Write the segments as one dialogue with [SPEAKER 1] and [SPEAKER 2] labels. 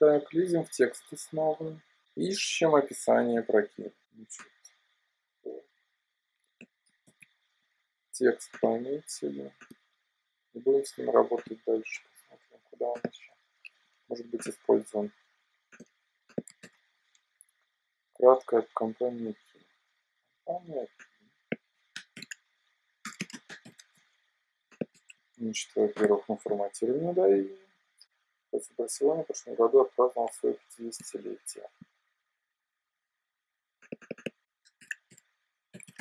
[SPEAKER 1] Так, лезем в тексты снова. Ищем описание прокид. Текст пометили. И будем с ним работать дальше. Посмотрим, куда он еще может быть использован. Краткая компания. Компания. Значит, во-первых, мы форматирование дали. Барселона в прошлом году отпраздновал свое 50-летие.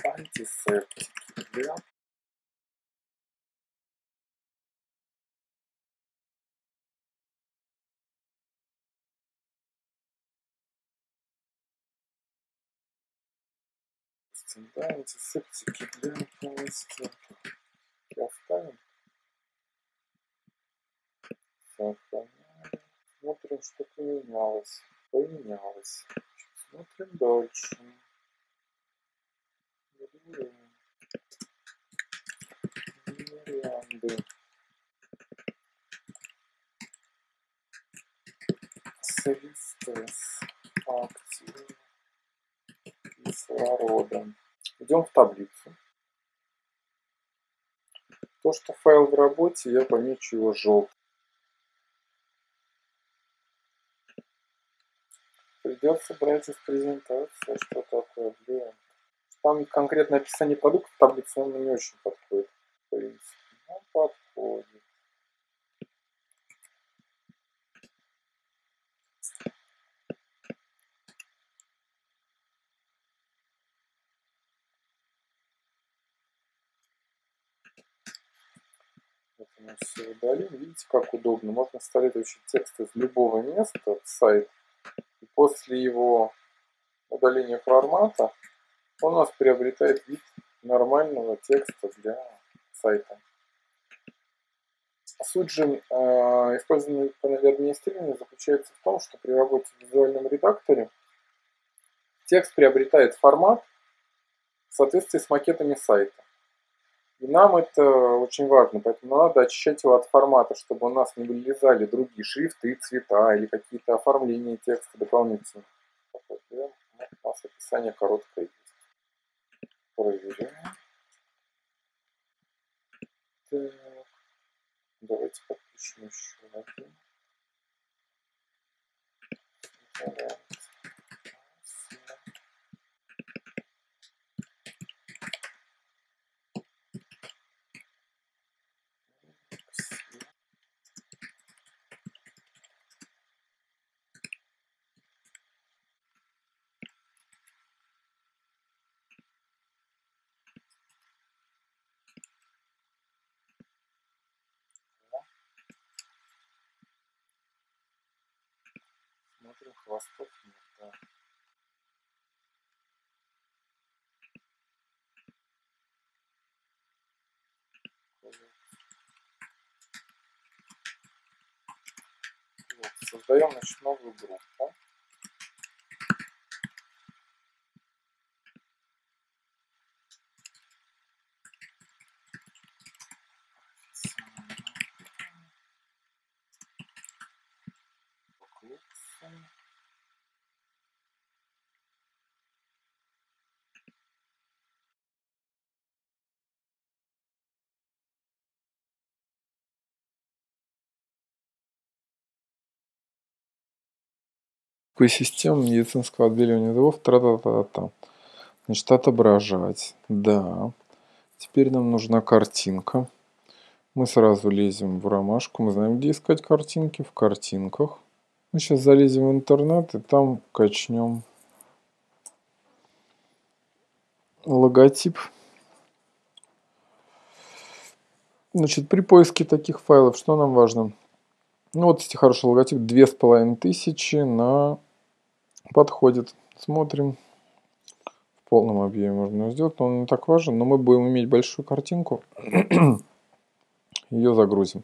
[SPEAKER 1] Антисептики, да? Да, антисептики для полностью. Оставим. Сохраняем. Смотрим, что поменялось. Поменялось. Смотрим дальше. Варианты. Средстесс. Активы. Кислорода. Идем в таблицу. То, что файл в работе, я помечу его желтым. Придется брать из презентации, что такое, блин. Там конкретное описание продукта в таблице, он не очень подходит. В принципе, но подходит. Все удалим. Видите, как удобно. Можно вставлять вообще текст из любого места в сайт после его удаления формата он у нас приобретает вид нормального текста для сайта. Суть же э, использования панели администрирования заключается в том, что при работе в визуальном редакторе текст приобретает формат в соответствии с макетами сайта. И нам это очень важно, поэтому надо очищать его от формата, чтобы у нас не вылезали другие шрифты, цвета или какие-то оформления текста дополнительно. У нас описание короткое есть. Проверяем. Так. Давайте подпишем еще один. Вариант. Смотрим, хвостов нет, да. Вот, создаем значит, новую группу. Система медицинского отделения зубов тра-та-та-та. Значит, отображать. Да. Теперь нам нужна картинка. Мы сразу лезем в ромашку. Мы знаем, где искать картинки. В картинках. Мы сейчас залезем в интернет и там качнем логотип. Значит, при поиске таких файлов, что нам важно? Ну, вот, эти хороший логотип, две с половиной тысячи на подходит. Смотрим. В полном объеме можно сделать, но он не так важен. Но мы будем иметь большую картинку. ее загрузим.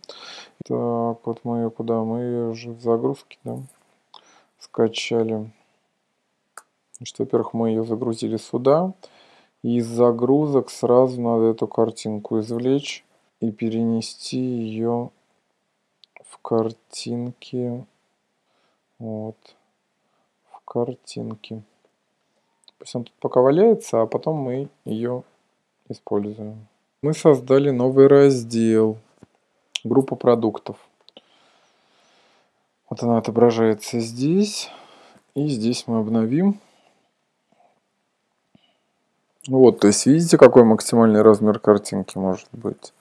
[SPEAKER 1] Так, вот мы ее куда? Мы ее уже в загрузке, да, скачали. Значит, во-первых, мы ее загрузили сюда. Из загрузок сразу надо эту картинку извлечь. и перенести ее в картинки. Вот. Картинки. Пусть он тут пока валяется, а потом мы ее используем. Мы создали новый раздел. Группа продуктов. Вот она отображается здесь. И здесь мы обновим. Вот, то есть видите, какой максимальный размер картинки может быть.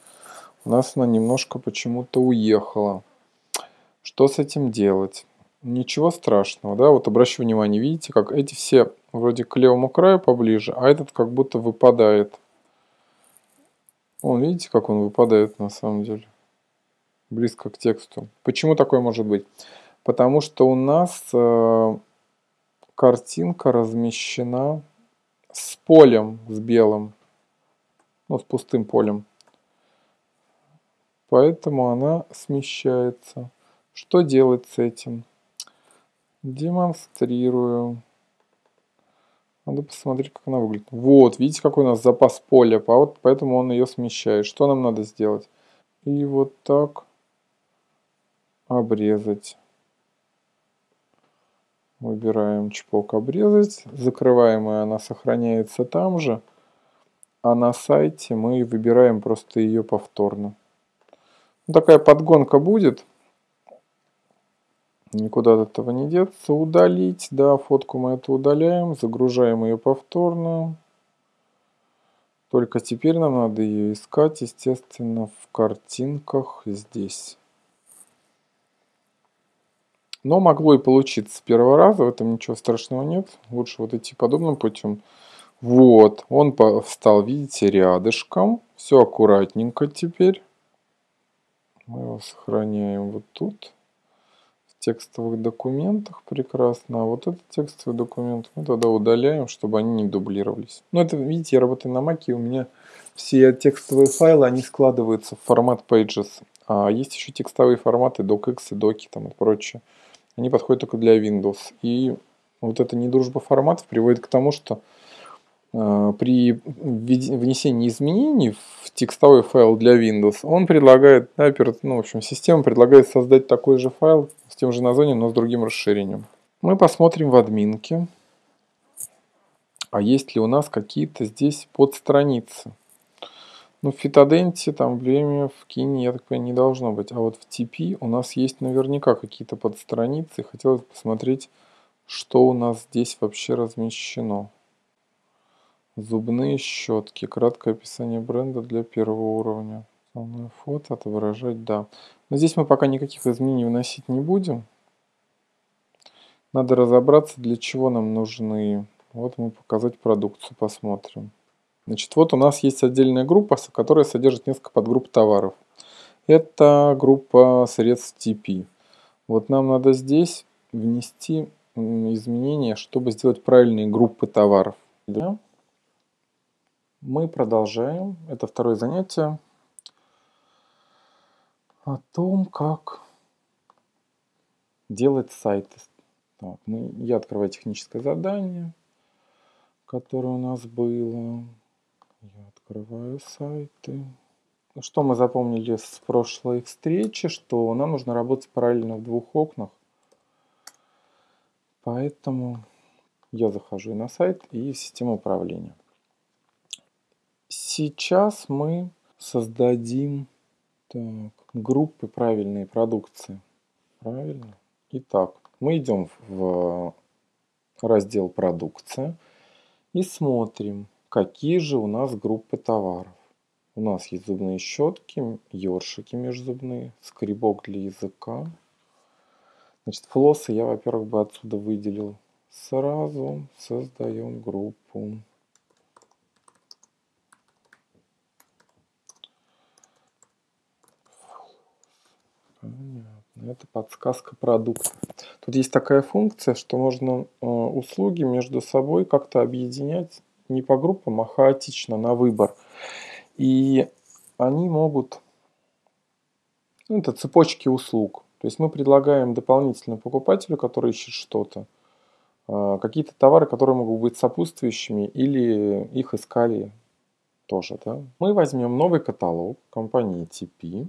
[SPEAKER 1] У нас она немножко почему-то уехала. Что с этим делать? Ничего страшного, да, вот обращу внимание, видите, как эти все вроде к левому краю поближе, а этот как будто выпадает. Вон, видите, как он выпадает на самом деле? Близко к тексту. Почему такое может быть? Потому что у нас э, картинка размещена с полем, с белым, ну, с пустым полем. Поэтому она смещается. Что делать с этим? Демонстрирую. Надо посмотреть, как она выглядит. Вот, видите, какой у нас запас поля, поэтому он ее смещает. Что нам надо сделать? И вот так обрезать. Выбираем чпок обрезать. Закрываемая она сохраняется там же. А на сайте мы выбираем просто ее повторно. Ну, такая подгонка будет. Никуда от этого не деться. Удалить. Да, фотку мы это удаляем. Загружаем ее повторно. Только теперь нам надо ее искать, естественно, в картинках здесь. Но могло и получиться с первого раза, в этом ничего страшного нет. Лучше вот идти подобным путем. Вот, он встал, видите, рядышком. Все аккуратненько теперь. Мы его сохраняем вот тут. Текстовых документах прекрасно. А вот этот текстовый документ мы тогда удаляем, чтобы они не дублировались. Ну, это, видите, я работаю на Mac, и у меня все текстовые файлы, они складываются в формат Pages. А есть еще текстовые форматы DocX и Doki там и прочее они подходят только для Windows. И вот эта недружба форматов приводит к тому, что при внесении изменений в текстовой файл для Windows, он предлагает, ну, в общем, система предлагает создать такой же файл с тем же названием, но с другим расширением. Мы посмотрим в админке, а есть ли у нас какие-то здесь подстраницы. Ну, в фитоденте, там, время в кине, я так понимаю, не должно быть. А вот в TP у нас есть наверняка какие-то подстраницы. Хотелось посмотреть, что у нас здесь вообще размещено. Зубные щетки. Краткое описание бренда для первого уровня. Основное фото, отображать, да. Но здесь мы пока никаких изменений вносить не будем. Надо разобраться, для чего нам нужны. Вот мы показать продукцию посмотрим. Значит, вот у нас есть отдельная группа, которая содержит несколько подгрупп товаров. Это группа средств TP. Вот нам надо здесь внести изменения, чтобы сделать правильные группы товаров. Мы продолжаем. Это второе занятие о том, как делать сайты. Так, мы, я открываю техническое задание, которое у нас было. Я открываю сайты. Ну, что мы запомнили с прошлой встречи, что нам нужно работать параллельно в двух окнах. Поэтому я захожу на сайт и в систему управления. Сейчас мы создадим так, группы правильной продукции. Правильно? Итак, мы идем в раздел «Продукция» и смотрим, Какие же у нас группы товаров? У нас есть зубные щетки, ёршики межзубные, скребок для языка. Значит, флоссы я, во-первых, бы отсюда выделил. Сразу создаем группу. Это подсказка продукта. Тут есть такая функция, что можно э, услуги между собой как-то объединять не по группам, а хаотично на выбор. И они могут... Ну, это цепочки услуг. То есть мы предлагаем дополнительно покупателю, который ищет что-то, а, какие-то товары, которые могут быть сопутствующими или их искали тоже, да. Мы возьмем новый каталог компании TP.